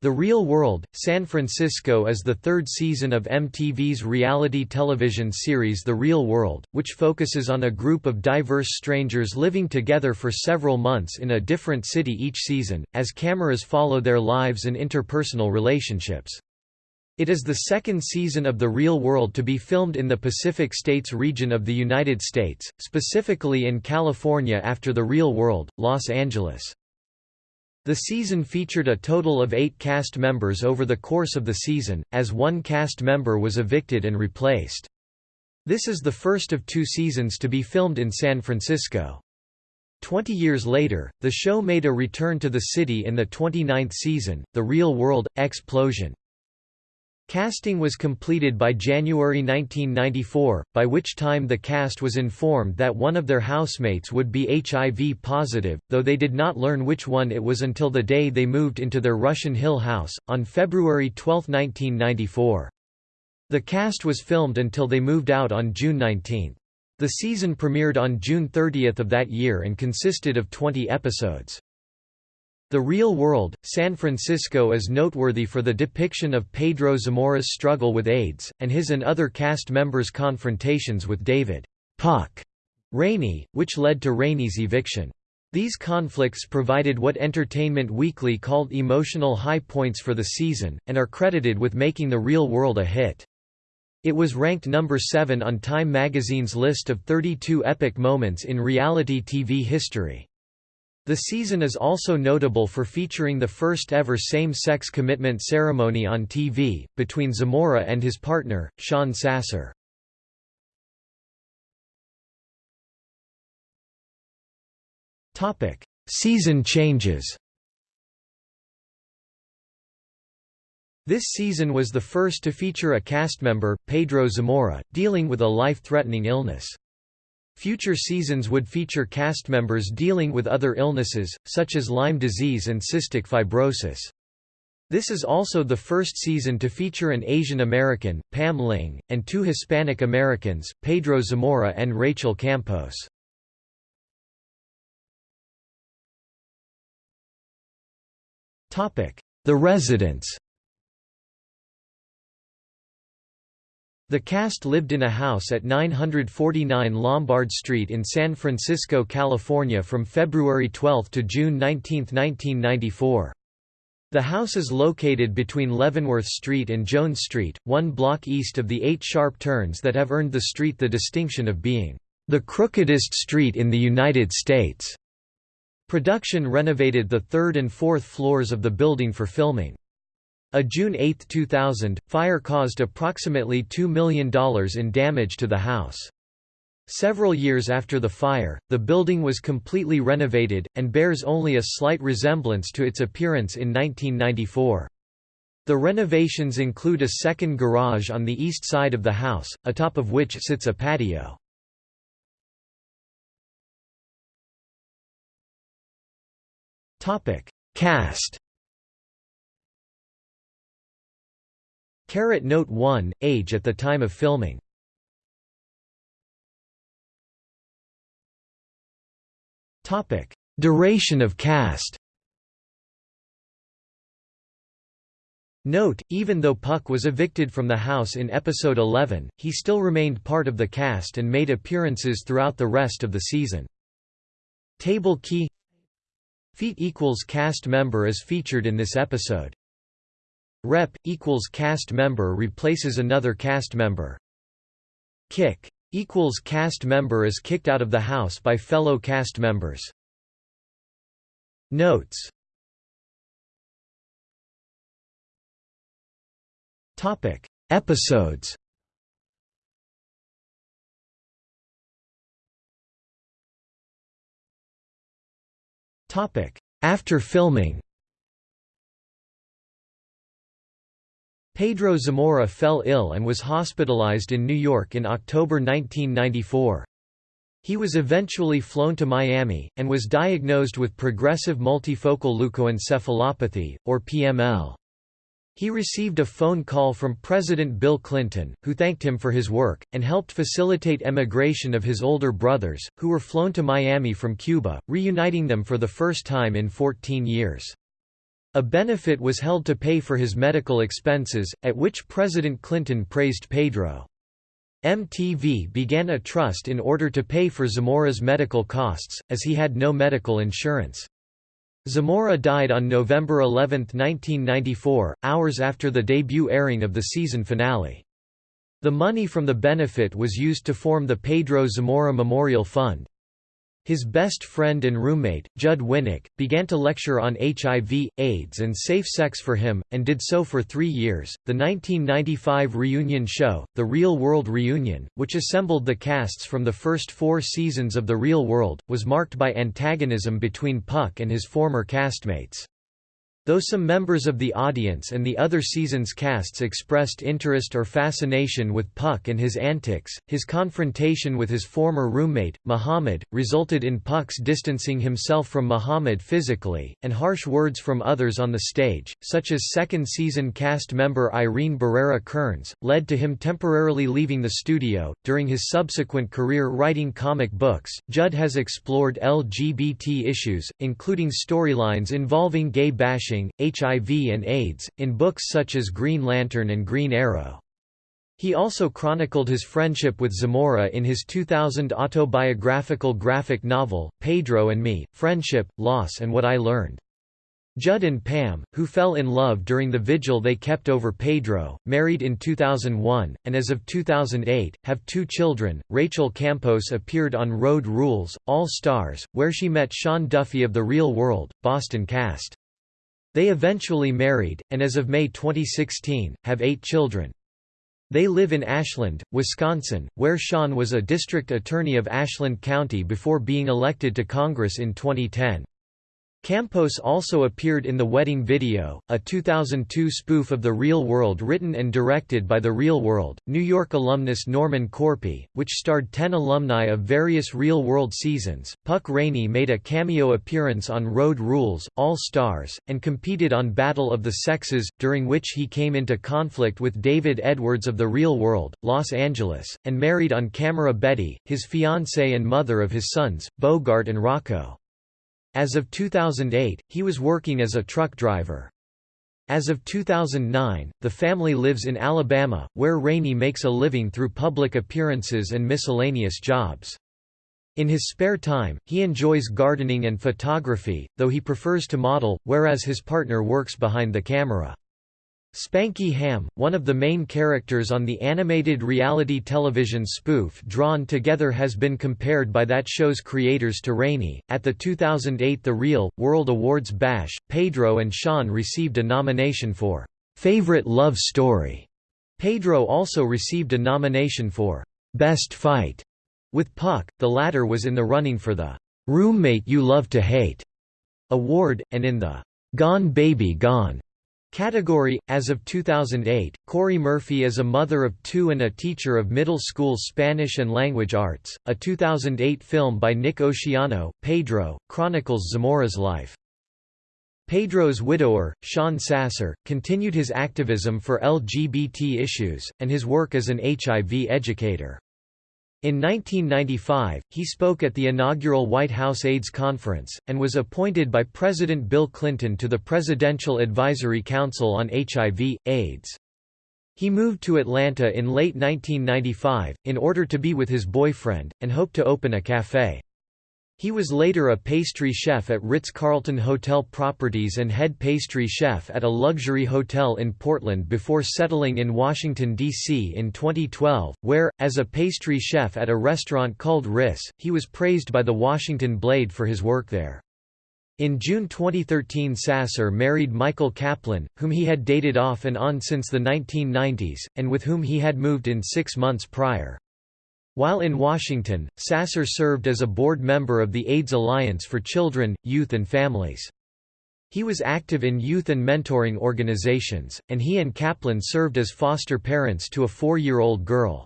The Real World, San Francisco is the third season of MTV's reality television series The Real World, which focuses on a group of diverse strangers living together for several months in a different city each season, as cameras follow their lives and interpersonal relationships. It is the second season of The Real World to be filmed in the Pacific States region of the United States, specifically in California after The Real World, Los Angeles. The season featured a total of eight cast members over the course of the season, as one cast member was evicted and replaced. This is the first of two seasons to be filmed in San Francisco. Twenty years later, the show made a return to the city in the 29th season, The Real World – Explosion. Casting was completed by January 1994, by which time the cast was informed that one of their housemates would be HIV positive, though they did not learn which one it was until the day they moved into their Russian Hill house, on February 12, 1994. The cast was filmed until they moved out on June 19. The season premiered on June 30 of that year and consisted of 20 episodes. The Real World, San Francisco is noteworthy for the depiction of Pedro Zamora's struggle with AIDS, and his and other cast members' confrontations with David Puck Rainey, which led to Rainey's eviction. These conflicts provided what Entertainment Weekly called emotional high points for the season, and are credited with making The Real World a hit. It was ranked number 7 on Time magazine's list of 32 epic moments in reality TV history. The season is also notable for featuring the first ever same-sex commitment ceremony on TV, between Zamora and his partner, Sean Sasser. season changes This season was the first to feature a cast member, Pedro Zamora, dealing with a life-threatening illness. Future seasons would feature cast members dealing with other illnesses, such as Lyme disease and cystic fibrosis. This is also the first season to feature an Asian American, Pam Ling, and two Hispanic Americans, Pedro Zamora and Rachel Campos. The Residents The cast lived in a house at 949 Lombard Street in San Francisco, California from February 12 to June 19, 1994. The house is located between Leavenworth Street and Jones Street, one block east of the eight sharp turns that have earned the street the distinction of being the crookedest street in the United States. Production renovated the third and fourth floors of the building for filming. A June 8, 2000, fire caused approximately $2 million in damage to the house. Several years after the fire, the building was completely renovated, and bears only a slight resemblance to its appearance in 1994. The renovations include a second garage on the east side of the house, atop of which sits a patio. Cast Carrot Note 1, age at the time of filming Topic: Duration of cast Note, even though Puck was evicted from the house in episode 11, he still remained part of the cast and made appearances throughout the rest of the season. Table key Feet equals cast member is featured in this episode. Rep equals cast member replaces another cast member. Kick equals cast member is kicked out of the house by fellow cast members. Notes. Topic. Episodes. Topic. After filming Pedro Zamora fell ill and was hospitalized in New York in October 1994. He was eventually flown to Miami, and was diagnosed with progressive multifocal leukoencephalopathy, or PML. He received a phone call from President Bill Clinton, who thanked him for his work, and helped facilitate emigration of his older brothers, who were flown to Miami from Cuba, reuniting them for the first time in 14 years. A benefit was held to pay for his medical expenses, at which President Clinton praised Pedro. MTV began a trust in order to pay for Zamora's medical costs, as he had no medical insurance. Zamora died on November 11, 1994, hours after the debut airing of the season finale. The money from the benefit was used to form the Pedro Zamora Memorial Fund. His best friend and roommate, Judd Winick, began to lecture on HIV, AIDS, and safe sex for him, and did so for three years. The 1995 reunion show, The Real World Reunion, which assembled the casts from the first four seasons of The Real World, was marked by antagonism between Puck and his former castmates. Though some members of the audience and the other season's casts expressed interest or fascination with Puck and his antics, his confrontation with his former roommate, Muhammad, resulted in Puck's distancing himself from Muhammad physically, and harsh words from others on the stage, such as second season cast member Irene Barrera Kearns, led to him temporarily leaving the studio. During his subsequent career writing comic books, Judd has explored LGBT issues, including storylines involving gay bashing HIV and AIDS, in books such as Green Lantern and Green Arrow. He also chronicled his friendship with Zamora in his 2000 autobiographical graphic novel, Pedro and Me, Friendship, Loss and What I Learned. Judd and Pam, who fell in love during the vigil they kept over Pedro, married in 2001, and as of 2008, have two children. Rachel Campos appeared on Road Rules, All Stars, where she met Sean Duffy of The Real World, Boston cast. They eventually married, and as of May 2016, have eight children. They live in Ashland, Wisconsin, where Sean was a district attorney of Ashland County before being elected to Congress in 2010. Campos also appeared in The Wedding Video, a 2002 spoof of The Real World written and directed by The Real World, New York alumnus Norman Korpi, which starred 10 alumni of various Real World seasons. Puck Rainey made a cameo appearance on Road Rules, All Stars, and competed on Battle of the Sexes, during which he came into conflict with David Edwards of The Real World, Los Angeles, and married on camera Betty, his fiancée and mother of his sons, Bogart and Rocco. As of 2008, he was working as a truck driver. As of 2009, the family lives in Alabama, where Rainey makes a living through public appearances and miscellaneous jobs. In his spare time, he enjoys gardening and photography, though he prefers to model, whereas his partner works behind the camera. Spanky Ham, one of the main characters on the animated reality television spoof Drawn Together has been compared by that show's creators to Rainey. At the 2008 The Real World Awards Bash, Pedro and Sean received a nomination for Favorite Love Story. Pedro also received a nomination for Best Fight. With Puck, the latter was in the running for the Roommate You Love to Hate award, and in the Gone Baby Gone Category As of 2008, Cory Murphy is a mother of two and a teacher of middle school Spanish and language arts. A 2008 film by Nick Oceano, Pedro, chronicles Zamora's life. Pedro's widower, Sean Sasser, continued his activism for LGBT issues, and his work as an HIV educator. In 1995, he spoke at the inaugural White House AIDS Conference, and was appointed by President Bill Clinton to the Presidential Advisory Council on HIV, AIDS. He moved to Atlanta in late 1995, in order to be with his boyfriend, and hoped to open a café. He was later a pastry chef at Ritz-Carlton Hotel Properties and head pastry chef at a luxury hotel in Portland before settling in Washington, D.C. in 2012, where, as a pastry chef at a restaurant called Riss, he was praised by the Washington Blade for his work there. In June 2013 Sasser married Michael Kaplan, whom he had dated off and on since the 1990s, and with whom he had moved in six months prior. While in Washington, Sasser served as a board member of the AIDS Alliance for Children, Youth and Families. He was active in youth and mentoring organizations, and he and Kaplan served as foster parents to a four-year-old girl.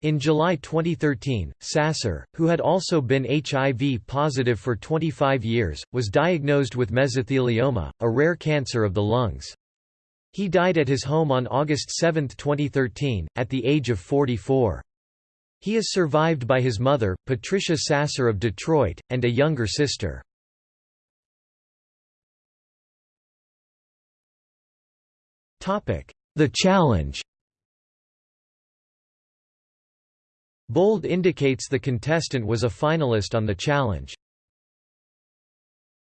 In July 2013, Sasser, who had also been HIV positive for 25 years, was diagnosed with mesothelioma, a rare cancer of the lungs. He died at his home on August 7, 2013, at the age of 44. He is survived by his mother, Patricia Sasser of Detroit, and a younger sister. The challenge Bold indicates the contestant was a finalist on the challenge.